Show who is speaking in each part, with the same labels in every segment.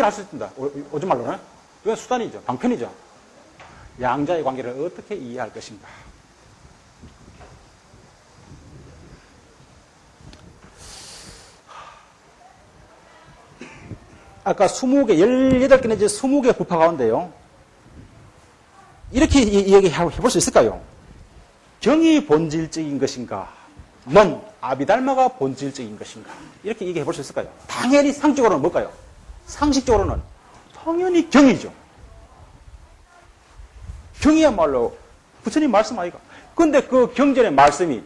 Speaker 1: 목적이 할수 있습니다. 오줌 말로는. 이건 수단이죠. 방편이죠. 양자의 관계를 어떻게 이해할 것인가. 아까 20개, 18개 내지 20개 부파 가운데요. 이렇게 이야기해볼 수 있을까요? 경이 본질적인 것인가? 넌 아비달마가 본질적인 것인가? 이렇게 얘기해 볼 수 있을까요? 당연히 상적으로는 뭘까요? 상식적으로는 당연히 경이죠. 경이야말로 부처님 말씀 아이가. 근데 그 경전의 말씀이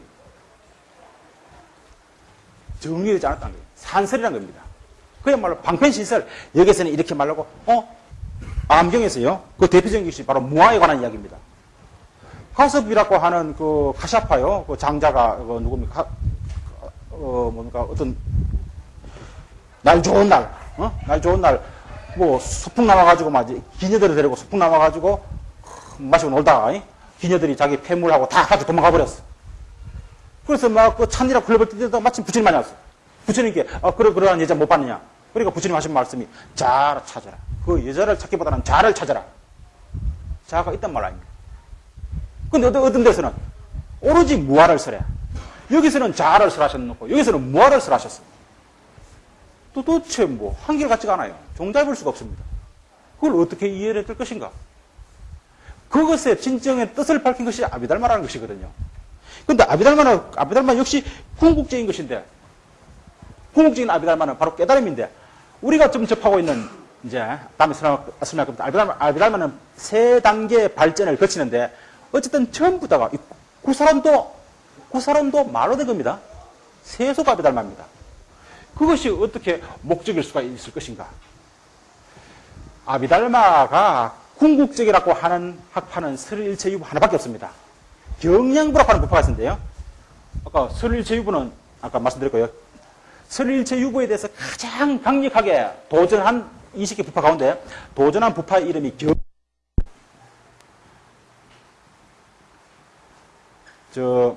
Speaker 1: 정리되지 않았다는 거예요. 산설이라는 겁니다. 그야말로 방편신설. 여기서는 이렇게 말하고, 어? 암경에서요. 그 대표적인 것이 바로 무아에 관한 이야기입니다. 가섭이라고 하는 그 카샤파요. 그 장자가 그 누굽니까? 어 뭡니까 어떤 날 좋은 날, 어? 날 좋은 날 뭐 소풍 나와가지고 막 기녀들을 데리고 소풍 나와가지고 마시고 놀다가 이? 기녀들이 자기 폐물하고 다 같이 도망가 버렸어. 그래서 막 그 찬이라 굴려볼 때도 마침 부처님 만났어. 부처님께 아 그래 그러한 여자 못 봤느냐? 그러니까 부처님 하신 말씀이 자를 찾아라. 그 여자를 찾기보다는 자를 찾아라. 자가 있단 말 아닙니까? 근데 어떤, 어떤 데서는 오로지 무화를 설해. 여기서는 자아를 설하셨놓고 여기서는 무화를 설하셨습니다. 도대체 뭐 한결같지가 않아요. 종잡을 수가 없습니다. 그걸 어떻게 이해를 할 것인가? 그것의 진정의 뜻을 밝힌 것이 아비달마라는 것이거든요. 근데 아비달마는 아비달마 역시 궁극적인 것인데 궁극적인 아비달마는 바로 깨달음인데 우리가 좀 접하고 있는 이제 다음에 설명할 겁니다. 아비달마, 아비달마는 세 단계 발전을 거치는데 어쨌든 전부 다가 그 사람도 그 사람도 말로 된 겁니다. 세속압이 닮합니다. 그것이 어떻게 목적일 수가 있을 것인가? 아비달마가 궁극적이라고 하는 학파는 설일체유부 하나밖에 없습니다. 경량부라고 하는 부파가 있는데요. 아까 설일체유부는 아까 말씀드렸고요. 설일체유부에 대해서 가장 강력하게 도전한 20개 부파 가운데 도전한 부파 이름이 경 저,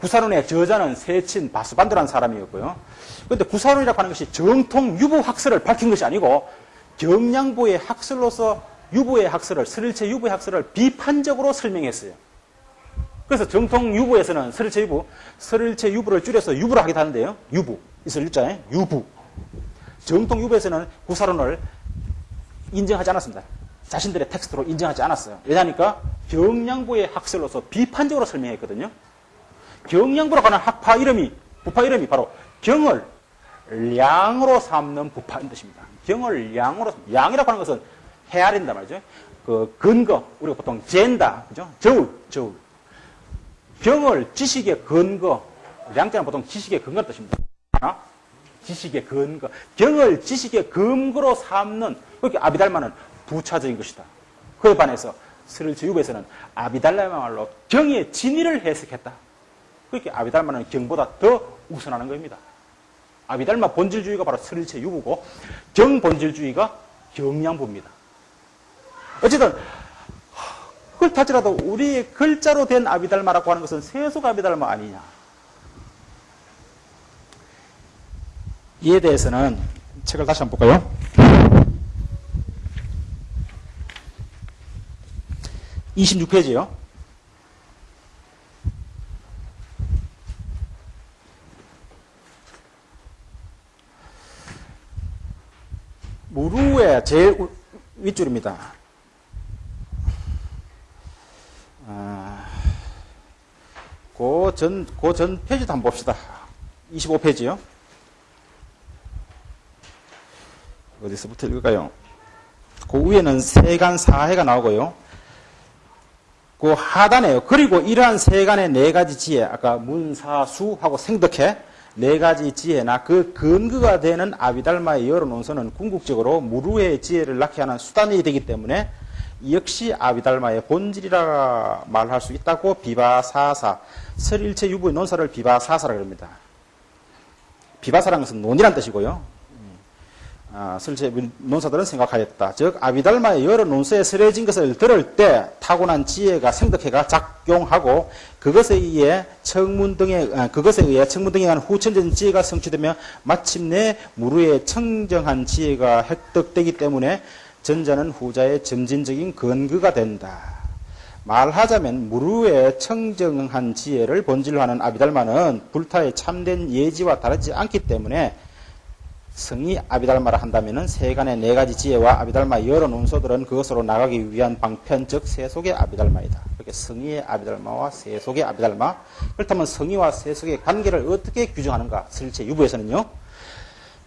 Speaker 1: 구사론의 저자는 세친 바스반드라는 사람이었고요. 그런데 구사론이라고 하는 것이 정통 유부 학설을 밝힌 것이 아니고 경량부의 학설로서 유부의 학설을, 설일체 유부의 학설을 비판적으로 설명했어요. 그래서 정통 유부에서는 설일체 유부, 설일체 유부를 줄여서 유부를 하기도 하는데요. 유부. 있을 일자에 유부. 정통 유부에서는 구사론을 인정하지 않았습니다. 자신들의 텍스트로 인정하지 않았어요. 왜냐니까 경량부의 학설로서 비판적으로 설명했거든요. 경량부라고 하는 학파 이름이 부파 이름이 바로 경을 량으로 삼는 부파인 뜻입니다. 경을 양으로 양이라고 하는 것은 헤아린다 말이죠. 그 근거 우리가 보통 젠다 그죠? 저울 저울 경을 지식의 근거 양자는 보통 지식의 근거 뜻입니다. 지식의 근거 경을 지식의 근거로 삼는 그렇게 아비달마는 부차적인 것이다. 그에 반해서 스를제유부에서는 아비달라야말로 경의 진위를 해석했다. 그렇게 아비달마는 경보다 더 우선하는 겁니다. 아비달마 본질주의가 바로 스릴체 유부고 경 본질주의가 경량부입니다. 어쨌든 그걸 타지라도 우리 글자로 된 아비달마라고 하는 것은 세속 아비달마 아니냐. 이에 대해서는 책을 다시 한번 볼까요? 26페이지요. 무루의 제일 윗줄입니다. 아, 그 전, 그 전 페이지도 한번 봅시다. 25페이지요. 어디서부터 읽을까요? 그 위에는 세간 사해가 나오고요. 그 하단에요. 그리고 이러한 세간의 네 가지 지혜, 아까 문사수하고 생덕해 네 가지 지혜나 그 근거가 되는 아비달마의 여러 논서는 궁극적으로 무루의 지혜를 낳게 하는 수단이 되기 때문에 역시 아비달마의 본질이라 말할 수 있다고 비바사사, 설일체 유부의 논사를 비바사사라 그럽니다. 비바사라는 것은 논이란 뜻이고요. 아, 설체 논사들은 생각하였다. 즉 아비달마의 여러 논서에 설해진 것을 들을 때 타고난 지혜가 생덕해가 작용하고 그것에 의해 청문 등에 아, 그것에 의해 청문 등에 의한 후천적인 지혜가 성취되며 마침내 무르의 청정한 지혜가 획득되기 때문에 전자는 후자의 점진적인 근거가 된다. 말하자면 무르의 청정한 지혜를 본질로 하는 아비달마는 불타의 참된 예지와 다르지 않기 때문에 성이 아비달마를 한다면 세간의 네 가지 지혜와 아비달마 여러 논소들은 그것으로 나가기 위한 방편 즉 세속의 아비달마이다. 그렇게 성의의 아비달마와 세속의 아비달마 그렇다면 성의와 세속의 관계를 어떻게 규정하는가 설체 유부에서는요.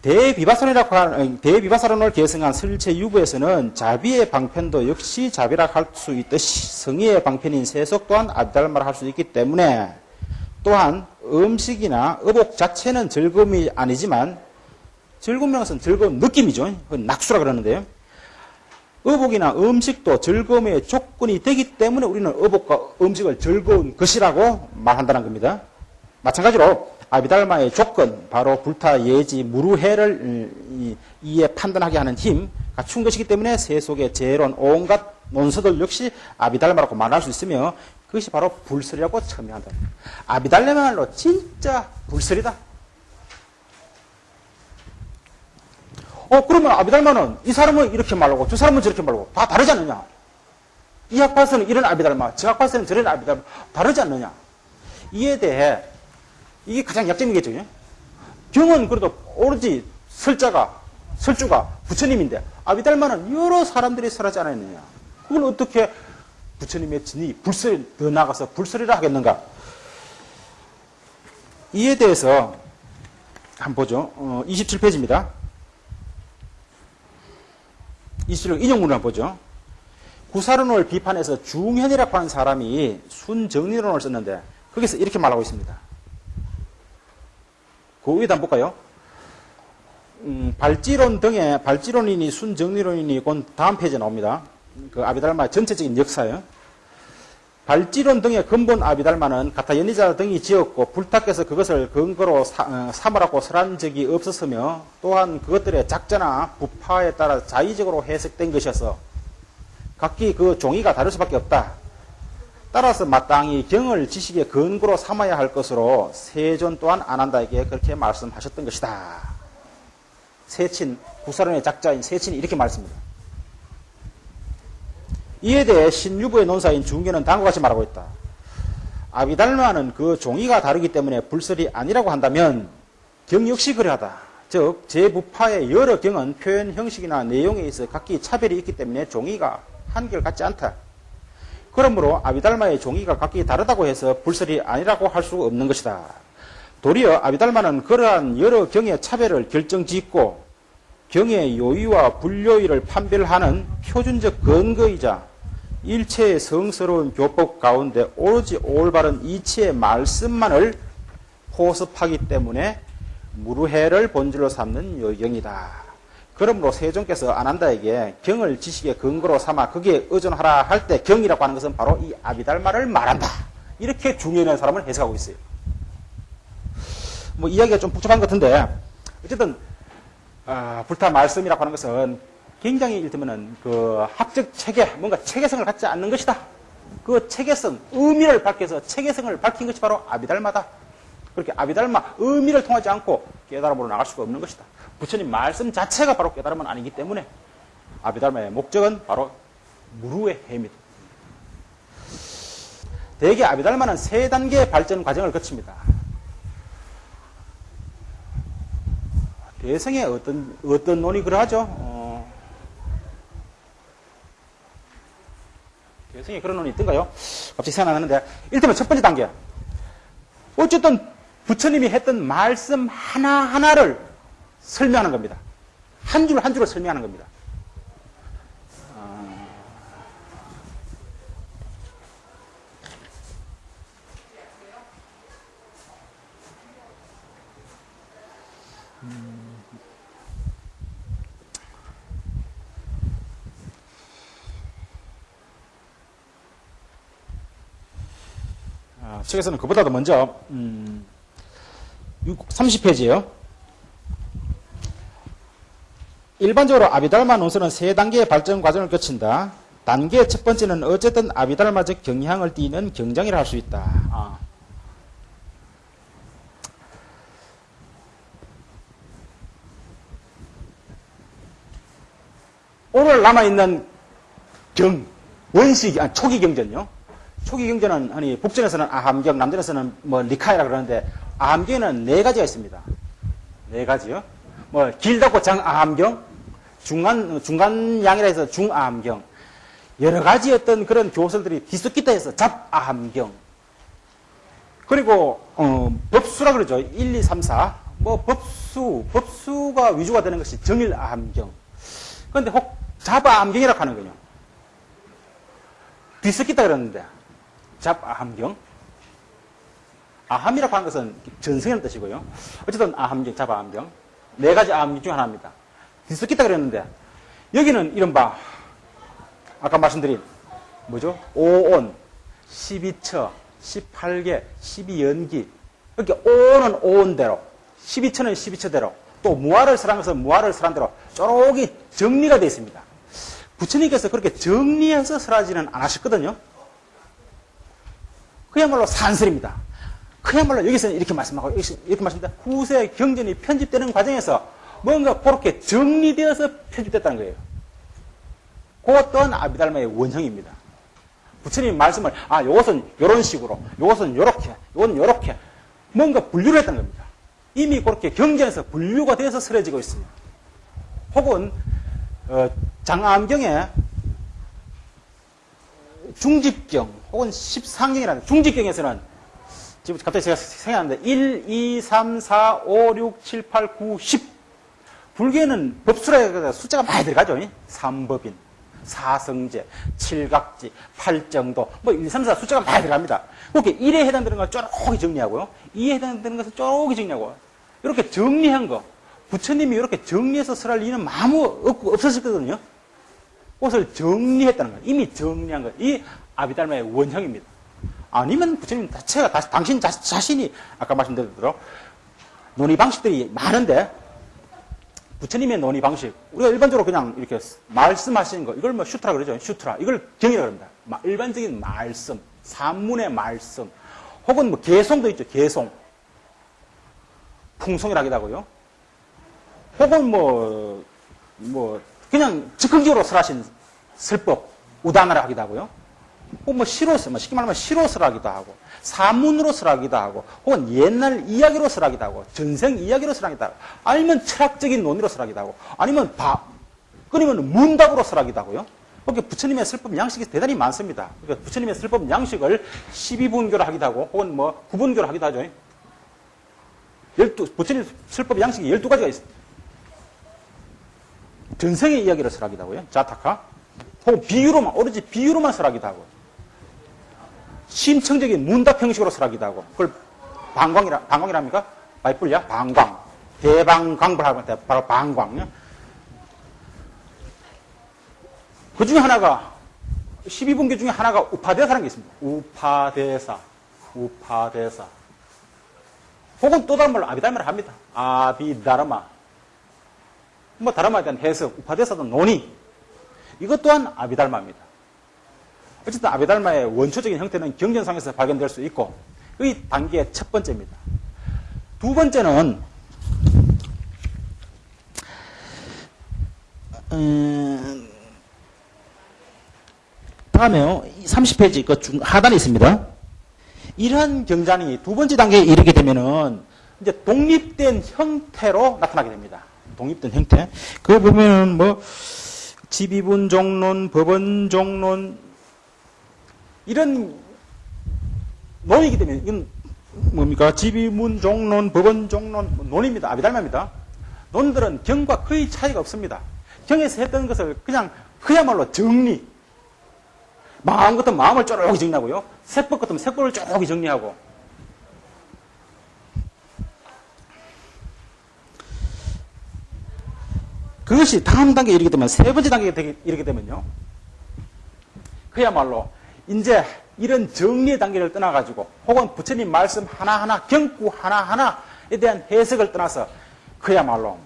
Speaker 1: 대비바사론이라고 하는 대비바사론을 계승한 설체 유부에서는 자비의 방편도 역시 자비라 할 수 있듯이 성의의 방편인 세속 또한 아비달마를 할수 있기 때문에 또한 음식이나 의복 자체는 즐거움이 아니지만 즐거운 것은 즐거운 느낌이죠. 낙수라 그러는데요. 의복이나 음식도 즐거움의 조건이 되기 때문에 우리는 의복과 음식을 즐거운 것이라고 말한다는 겁니다. 마찬가지로 아비달마의 조건, 바로 불타, 예지, 무루해를 이에 판단하게 하는 힘, 갖춘 것이기 때문에 세속의 재론, 온갖 논서들 역시 아비달마라고 말할 수 있으며 그것이 바로 불설이라고 첨예한다. 아비달마말로 진짜 불설이다. 어, 그러면 아비달마는 이 사람은 이렇게 말하고 저 사람은 저렇게 말하고 다 다르지 않느냐? 이 학파서는 이런 아비달마, 저 학파서는 저런 아비달마, 다르지 않느냐? 이에 대해 이게 가장 약점이겠죠. 경은 그래도 오로지 설자가, 설주가 부처님인데 아비달마는 여러 사람들이 설하지 않았느냐? 그걸 어떻게 부처님의 진이 불설, 더 나가서 불설이라 하겠는가? 이에 대해서 한번 보죠. 어, 27페이지입니다. 이수령 인용문을 한번 보죠. 구사론을 비판해서 중현이라고 하는 사람이 순정리론을 썼는데 거기서 이렇게 말하고 있습니다. 그 위에다 한번 볼까요? 음, 발지론 등의 발지론이니 순정리론이니 곧 다음 페이지에 나옵니다. 그 아비달마 전체적인 역사요. 발지론 등의 근본 아비달마는 가타 연리자 등이 지었고 불탁해서 그것을 근거로 사, 어, 삼으라고 설한 적이 없었으며 또한 그것들의 작자나 부파에 따라 자의적으로 해석된 것이어서 각기 그 종이가 다를 수밖에 없다. 따라서 마땅히 경을 지식의 근거로 삼아야 할 것으로 세존 또한 안한다에게 그렇게 말씀하셨던 것이다. 세친, 구사론의 작자인 세친이 이렇게 말했습니다. 이에 대해 신유부의 논사인 중계는 다음과 같이 말하고 있다. 아비달마는 그 종이가 다르기 때문에 불설이 아니라고 한다면 경 역시 그러하다. 즉 제부파의 여러 경은 표현 형식이나 내용에 있어 각기 차별이 있기 때문에 종이가 한결 같지 않다. 그러므로 아비달마의 종이가 각기 다르다고 해서 불설이 아니라고 할 수 없는 것이다. 도리어 아비달마는 그러한 여러 경의 차별을 결정짓고 경의 요의와 불요의를 판별하는 표준적 근거이자 일체의 성스러운 교법 가운데 오로지 올바른 이치의 말씀만을 포섭하기 때문에 무르해를 본질로 삼는 요경이다. 그러므로 세종께서 아난다에게 경을 지식의 근거로 삼아 거기에 의존하라 할 때 경이라고 하는 것은 바로 이 아비달마를 말한다. 이렇게 중요한 사람을 해석하고 있어요. 뭐 이야기가 좀 복잡한 것 같은데 어쨌든 아, 불타 말씀이라고 하는 것은 굉장히 이를테면은 그 학적 체계, 뭔가 체계성을 갖지 않는 것이다. 그 체계성, 의미를 밝혀서 체계성을 밝힌 것이 바로 아비달마다. 그렇게 아비달마, 의미를 통하지 않고 깨달음으로 나갈 수가 없는 것이다. 부처님 말씀 자체가 바로 깨달음은 아니기 때문에 아비달마의 목적은 바로 무루의 해입니다. 대개 아비달마는 세 단계의 발전 과정을 거칩니다. 대성의 어떤, 어떤 논이 그러하죠? 어, 여성이 그런 논이 있던가요? 갑자기 생각 나는데, 일테면 첫 번째 단계. 어쨌든 부처님이 했던 말씀 하나하나를 설명하는 겁니다. 한 줄 한 줄을 설명하는 겁니다. 책에서는 그보다도 먼저 음, 30페이지에요. 일반적으로 아비달마 논술은 세 단계의 발전 과정을 거친다. 단계 첫 번째는 어쨌든 아비달마적 경향을 띠는 경장이라 할 수 있다. 아. 오늘 남아있는 경, 원시, 아, 초기 경전요. 초기 경전은, 아니, 북전에서는 아함경, 남전에서는 뭐, 리카이라 그러는데, 아함경에는 네 가지가 있습니다. 네 가지요. 뭐, 길다고 장아함경, 중간, 중간 양이라 해서 중아함경, 여러 가지 어떤 그런 교설들이 뒤섞이다 해서 잡아함경, 그리고, 어, 법수라 그러죠. 1, 2, 3, 4. 뭐, 법수, 법수가 위주가 되는 것이 정일아함경. 그런데 혹 잡아함경이라고 하는 거요. 뒤섞이다 그러는데, 잡아함경. 아함이라고 하는 것은 전승이라는 뜻이고요. 어쨌든 아함경, 잡아함경. 네 가지 아함경 중 하나입니다. 뒤섞이다 그랬는데, 여기는 이른바, 아까 말씀드린, 뭐죠? 오온, 12처, 18개, 12연기. 이렇게 오는 오온대로, 12처는 12처대로, 또 무화를 설한 것은 무화를 설한 대로 쪼록이 정리가 되어 있습니다. 부처님께서 그렇게 정리해서 설하지는 않으셨거든요. 그야말로 산설입니다. 그야말로 여기서는 이렇게 말씀하고 이렇게 말씀합니다. 후세 경전이 편집되는 과정에서 뭔가 그렇게 정리되어서 편집됐다는 거예요. 그것 또한 아비달마의 원형입니다. 부처님 말씀을 아 요것은 요런 식으로 요것은 요렇게 요건 요렇게 뭔가 분류를 했다는 겁니다. 이미 그렇게 경전에서 분류가 돼서 설해지고 있습니다. 혹은 어, 장암경에 중집경 혹은 13경이라는 중집경에서는 지금 갑자기 제가 생각하는데 1, 2, 3, 4, 5, 6, 7, 8, 9, 10 불교에는 법수라 숫자가 많이 들어가죠. 3법인, 사성제, 칠각지, 팔정도, 뭐 1, 3, 4 숫자가 많이 들어갑니다. 그렇게 1에 해당되는 걸 쪼록이 정리하고요. 2에 해당되는 것을 쪼록이 정리하고 이렇게 정리한 거 부처님이 이렇게 정리해서 설할 리는 아무 없고 없었거든요. 그것을 정리했다는 거예요. 이미 정리한 거예요. 이 아비달마의 원형입니다. 아니면 부처님 자체가 다시, 당신 자, 자신이 아까 말씀드린 대로 논의 방식들이 많은데 부처님의 논의 방식 우리가 일반적으로 그냥 이렇게 말씀하시는 거 이걸 뭐 슈트라 그러죠. 슈트라 이걸 경이라 그럽니다. 일반적인 말씀, 산문의 말씀 혹은 뭐 개송도 있죠. 개송 풍송이라기도 하고요. 혹은 뭐, 뭐, 그냥 즉흥적으로 설하신 설법, 우단을 하기도 하고요. 혹은 뭐 시로서, 뭐 쉽게 말하면 시로서 하기도 하고, 사문으로 설하기도 하고, 혹은 옛날 이야기로 설하기도 하고, 전생 이야기로 설하기도 하고, 아니면 철학적인 논의로 설하기도 하고, 아니면 바, 끊이면 문답으로 설하기도 하고요. 그렇게 부처님의 설법 양식이 대단히 많습니다. 그러니까 부처님의 설법 양식을 12분교로 하기도 하고, 혹은 뭐 9분교로 하기도 하죠. 12, 부처님 설법 양식이 12가지가 있습니다. 전생의 이야기를 설하기도 하고요. 자타카. 혹은 비유로만, 오로지 비유로만 설하기도 하고. 심층적인 문답 형식으로 설하기도 하고. 그걸 방광이라, 방광이랍니까? 바이뿔이야? 방광. 대방광불하고 바로 방광. 그 중에 하나가, 12분교 중에 하나가 우파대사라는 게 있습니다. 우파대사. 우파대사. 혹은 또 다른 말로 아비달마를 합니다. 아비다르마. 뭐 다르마에 대한 해석, 우파대사도 논의. 이것 또한 아비달마입니다. 어쨌든 아비달마의 원초적인 형태는 경전상에서 발견될 수 있고 이 단계의 첫 번째입니다. 두 번째는 음, 다음에요. 30페이지 그 중 하단에 있습니다. 이러한 경전이 두 번째 단계에 이르게 되면은 이제 독립된 형태로 나타나게 됩니다. 독립된 형태. 그거 보면은 뭐 지비분 종론, 법원 종론 이런 논이기 때문에 이건 뭡니까? 지비문 종론, 법원 종론 뭐 논입니다. 아비달마입니다. 논들은 경과 거의 차이가 없습니다. 경에서 했던 것을 그냥 그야말로 정리. 마음 같은 마음을 쪼록이 정리하고요. 세법 같으면 세법을 쪼록이 정리하고 그것이 다음 단계에 이르게 되면 세 번째 단계에 이르게 되면요. 그야말로 이제 이런 정리의 단계를 떠나가지고 혹은 부처님 말씀 하나하나 경구 하나하나에 대한 해석을 떠나서 그야말로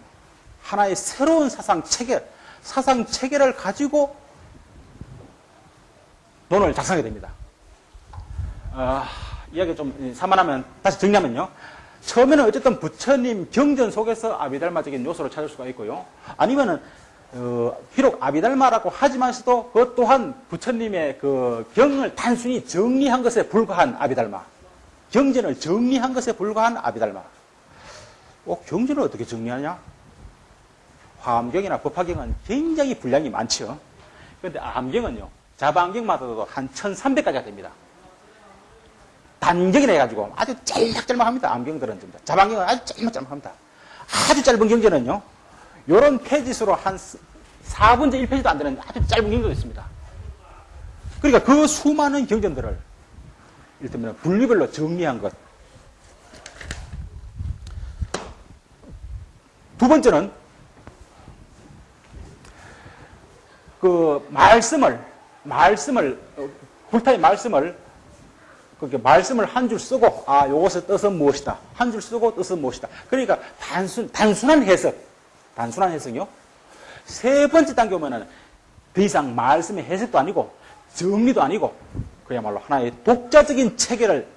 Speaker 1: 하나의 새로운 사상 체계, 사상 체계를 가지고 논을 작성하게 됩니다. 어, 이야기 좀 산만하면 다시 정리하면요. 처음에는 어쨌든 부처님 경전 속에서 아비달마적인 요소를 찾을 수가 있고요. 아니면은 어, 비록 아비달마라고 하지만서도 그 또한 부처님의 그 경을 단순히 정리한 것에 불과한 아비달마. 경전을 정리한 것에 불과한 아비달마. 어, 경전을 어떻게 정리하냐? 화엄경이나 법화경은 굉장히 분량이 많죠. 그런데 암경은요. 자반경마다도 한 1300가지가 됩니다. 단경이라 해가지고 아주 짤막짤막합니다. 암경들은 좀. 자반경은 아주 짤막짤막합니다. 아주 짧은 경전은요. 요런 페이지수로 한 4분의 1페이지도 안 되는 아주 짧은 경전도 있습니다. 그러니까 그 수많은 경전들을 이를테면 분류별로 정리한 것. 두 번째는 그 말씀을 말씀을 굴타의 말씀을 그렇게 말씀을 한 줄 쓰고 아 요것의 뜻은 무엇이다? 한 줄 쓰고 뜻은 무엇이다? 그러니까 단순 단순한 해석. 단순한 해석이요? 세 번째 단계 오면은 더 이상 말씀의 해석도 아니고 정리도 아니고 그야말로 하나의 독자적인 체계를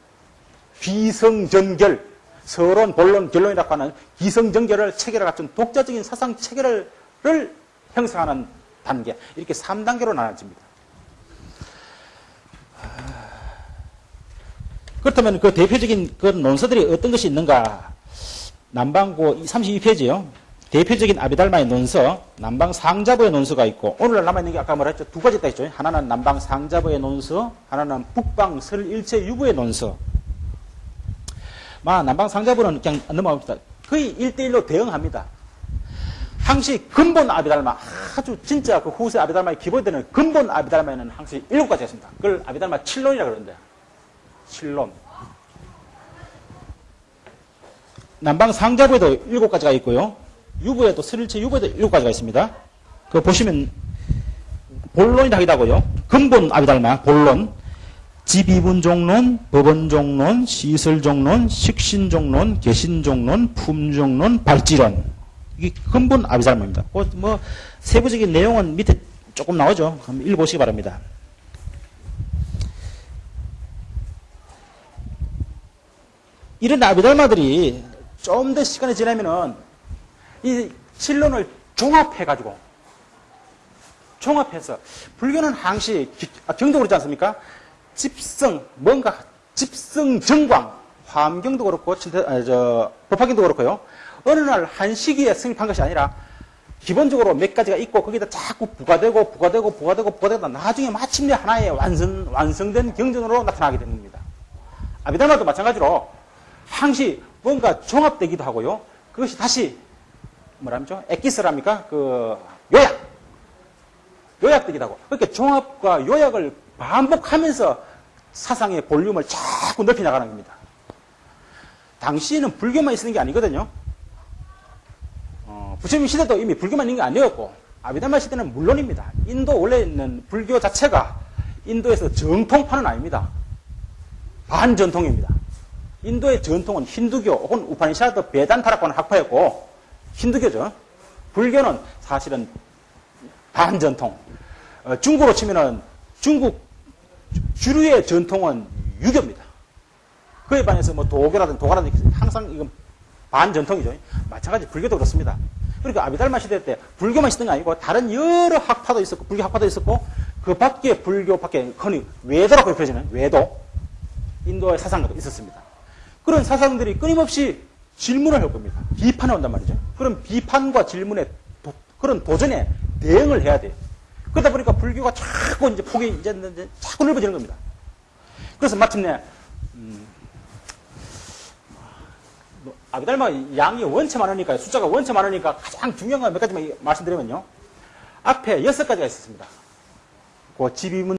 Speaker 1: 비성전결 서론 본론 결론이라고 하는 기성전결을 체계를 갖춘 독자적인 사상 체계를 형성하는 단계. 이렇게 3단계로 나눠집니다. 그렇다면 그 대표적인 그 논서들이 어떤 것이 있는가? 남방고 32페이지요. 대표적인 아비달마의 논서, 남방 상자부의 논서가 있고, 오늘날 남아있는 게 아까 뭐라 했죠? 두 가지 있다 했죠? 하나는 남방 상자부의 논서, 하나는 북방 설일체 유부의 논서. 마, 남방 상자부는 그냥 넘어갑니다. 거의 1대1로 대응합니다. 항시 근본 아비달마, 아주 진짜 그 후세 아비달마의 기본이 되는 근본 아비달마에는 항시 일곱 가지가 있습니다. 그걸 아비달마 7론이라고 그러는데, 7론. 남방 상자부에도 일곱 가지가 있고요. 유부에도 스릴체 유부에도 일곱 가지가 있습니다. 그 보시면 본론이 다기다고요. 근본 아비달마 본론, 지비분 종론, 법원 종론, 시설 종론, 식신 종론, 개신 종론, 품 종론, 발지론. 이게 근본 아비달마입니다. 그뭐 세부적인 내용은 밑에 조금 나오죠. 한번 읽어보시기 바랍니다. 이런 아비달마들이 좀 더 시간이 지나면은 이 실론을 종합해가지고 종합해서 불교는 항시 아, 경도 그렇지 않습니까? 집성 뭔가 집성 정광 화엄경도 그렇고 아, 저 법화경도 그렇고요. 어느 날 한 시기에 성립한 것이 아니라 기본적으로 몇 가지가 있고 거기다 자꾸 부과되고 부과되고 부과되고 부과되다 나중에 마침내 하나의 완성 완성된 경전으로 나타나게 겁니다. 아비달마도 마찬가지로 항시 뭔가 종합되기도 하고요. 그것이 다시 뭐랍니까? 엑기스랍니까? 그 요약. 요약되기도 하고. 그렇게 종합과 요약을 반복하면서 사상의 볼륨을 자꾸 넓혀 나가는 겁니다. 당시에는 불교만 있는 게 아니거든요. 어, 부처님 시대도 이미 불교만 있는 게 아니었고, 아비달마 시대는 물론입니다. 인도 원래 있는 불교 자체가 인도에서 정통파는 아닙니다. 반전통입니다. 인도의 전통은 힌두교 혹은 우파니샤드 베단타라고 하는 학파였고 힌두교죠. 불교는 사실은 반전통. 어, 중국으로 치면은 중국 주류의 전통은 유교입니다. 그에 반해서 뭐 도교라든 도가라든 항상 이건 반전통이죠. 마찬가지 불교도 그렇습니다. 그러니까 아비달마 시대 때 불교만 있었던 게 아니고 다른 여러 학파도 있었고 불교 학파도 있었고 그 밖에 불교 밖에 흔히 외도라고 표현하는 외도 인도의 사상가도 있었습니다. 그런 사상들이 끊임없이 질문을 할 겁니다. 비판을 한단 말이죠. 그럼 비판과 질문에 도, 그런 도전에 대응을 해야 돼요. 그러다 보니까 불교가 자꾸 이제 폭이 이제, 이제 자꾸 넓어지는 겁니다. 그래서 마침내 음, 뭐, 아비달마 양이 원체 많으니까 숫자가 원체 많으니까 가장 중요한 건 몇 가지만 말씀드리면요. 앞에 여섯 가지가 있었습니다. 그 지비문